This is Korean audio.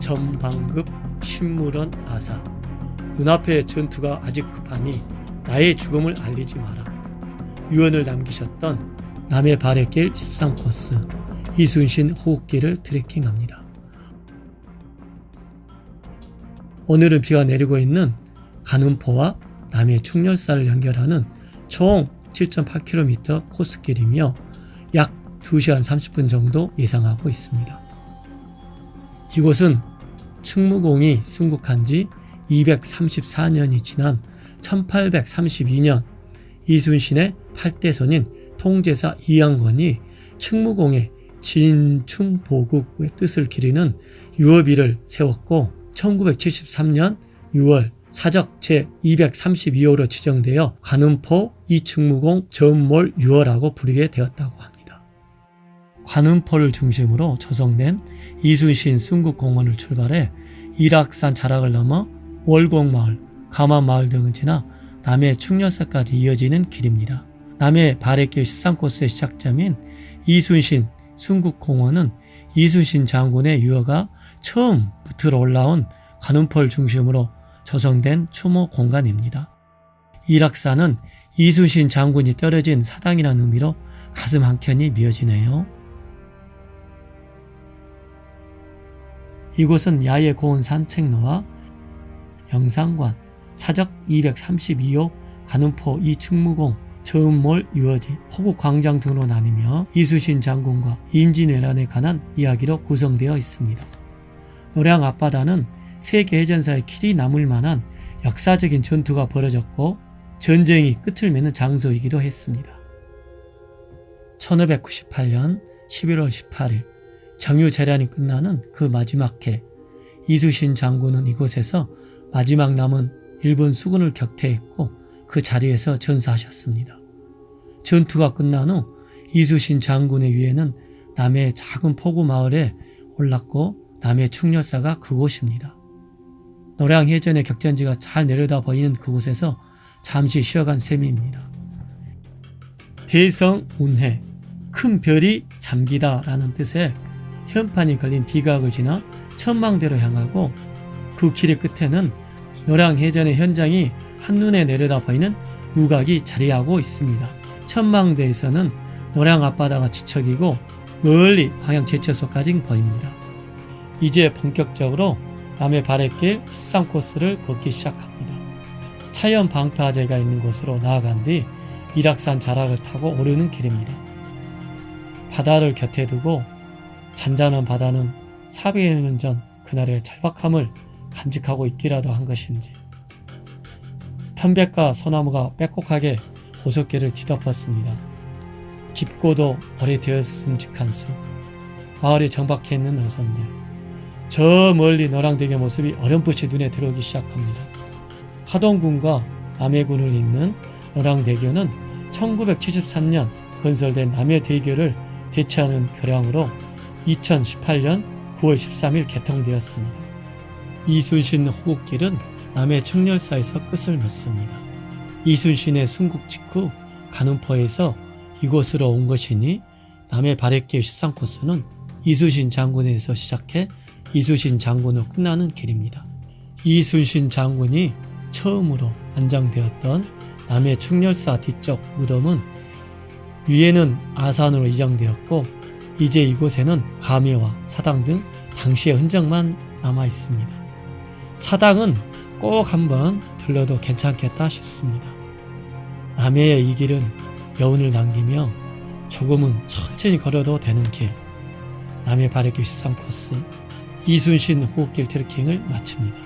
전방급 신물원 아사 눈앞의 전투가 아직 급하니 나의 죽음을 알리지 마라. 유언을 남기셨던 남의 발의 길 13코스 이순신 호흡길을 트레킹합니다. 오늘은 비가 내리고 있는 간음포와 남해 충렬사를 연결하는 총 7.8km 코스길이며 약 2시간 30분 정도 예상하고 있습니다. 이곳은 충무공이 순국한 지 234년이 지난 1832년 이순신의 8대선인 통제사 이양건이 충무공의 진충보국의 뜻을 기리는 유업일을 세웠고 1973년 6월 사적 제232호로 지정되어 관음포 이충무공 전몰 유어라고 부르게 되었다고 합니다. 관음포를 중심으로 조성된 이순신 순국공원을 출발해 일악산 자락을 넘어 월곡마을, 가마마을 등을 지나 남해 충렬사까지 이어지는 길입니다. 남해 발해길 13코스의 시작점인 이순신 순국공원은 이순신 장군의 유어가 처음 붙들어 올라온 관음포를 중심으로 조성된 추모 공간입니다. 일악산은 이순신 장군이 떨어진 사당이라는 의미로 가슴 한켠이 미어지네요. 이곳은 야외 고원 산책로와 영상관, 사적 232호 관음포 이충무공, 저음몰 유어지, 호국광장 등으로 나뉘며 이수신 장군과 임진왜란에 관한 이야기로 구성되어 있습니다. 노량 앞바다는 세계 해전사의 길이 남을 만한 역사적인 전투가 벌어졌고 전쟁이 끝을 맺는 장소이기도 했습니다. 1598년 11월 18일 정유재란이 끝나는 그 마지막 해 이수신 장군은 이곳에서 마지막 남은 일본 수군을 격퇴했고 그 자리에서 전사하셨습니다. 전투가 끝난 후 이수신 장군의 위에는 남해 작은 포구 마을에 올랐고 남해 충렬사가 그곳입니다. 노량해전의 격전지가 잘 내려다 보이는 그곳에서 잠시 쉬어간 셈입니다. 대성 운해, 큰 별이 잠기다 라는 뜻의 현판이 걸린 비각을 지나 천망대로 향하고 그 길의 끝에는 노량해전의 현장이 한눈에 내려다 보이는 누각이 자리하고 있습니다. 천망대에서는 노량 앞바다가 지척이고 멀리 광양 제철소까지 보입니다. 이제 본격적으로 남해 바랫길 13코스를 걷기 시작합니다. 차연 방파제가 있는 곳으로 나아간 뒤 일악산 자락을 타고 오르는 길입니다. 바다를 곁에 두고 잔잔한 바다는 400여 년 전 그날의 절박함을 간직하고 있기라도 한 것인지 편백과 소나무가 빼곡하게 보석계를 뒤덮었습니다. 깊고도 오래되었음직한 숲, 마을에 정박해 있는 어선들, 저 멀리 노랑대교 모습이 어렴풋이 눈에 들어오기 시작합니다. 하동군과 남해군을 잇는 노랑대교는 1973년 건설된 남해대교를 대체하는 교량으로 2018년 9월 13일 개통되었습니다. 이순신 호국길은 남해 청렬사에서 끝을 맺습니다. 이순신의 순국 직후 간음포에서 이곳으로 온 것이니 남해 발해길 13코스는 이순신 장군에서 시작해 이순신 장군으로 끝나는 길입니다. 이순신 장군이 처음으로 안장되었던 남해 충렬사 뒤쪽 무덤은 위에는 아산으로 이장되었고 이제 이곳에는 가묘와 사당 등 당시의 흔적만 남아 있습니다. 사당은 꼭 한번 들러도 괜찮겠다 싶습니다. 남해의 이 길은 여운을 남기며 조금은 천천히 걸어도 되는 길 남해 바래길 13코스 이순신 호흡길 트레킹을 마칩니다.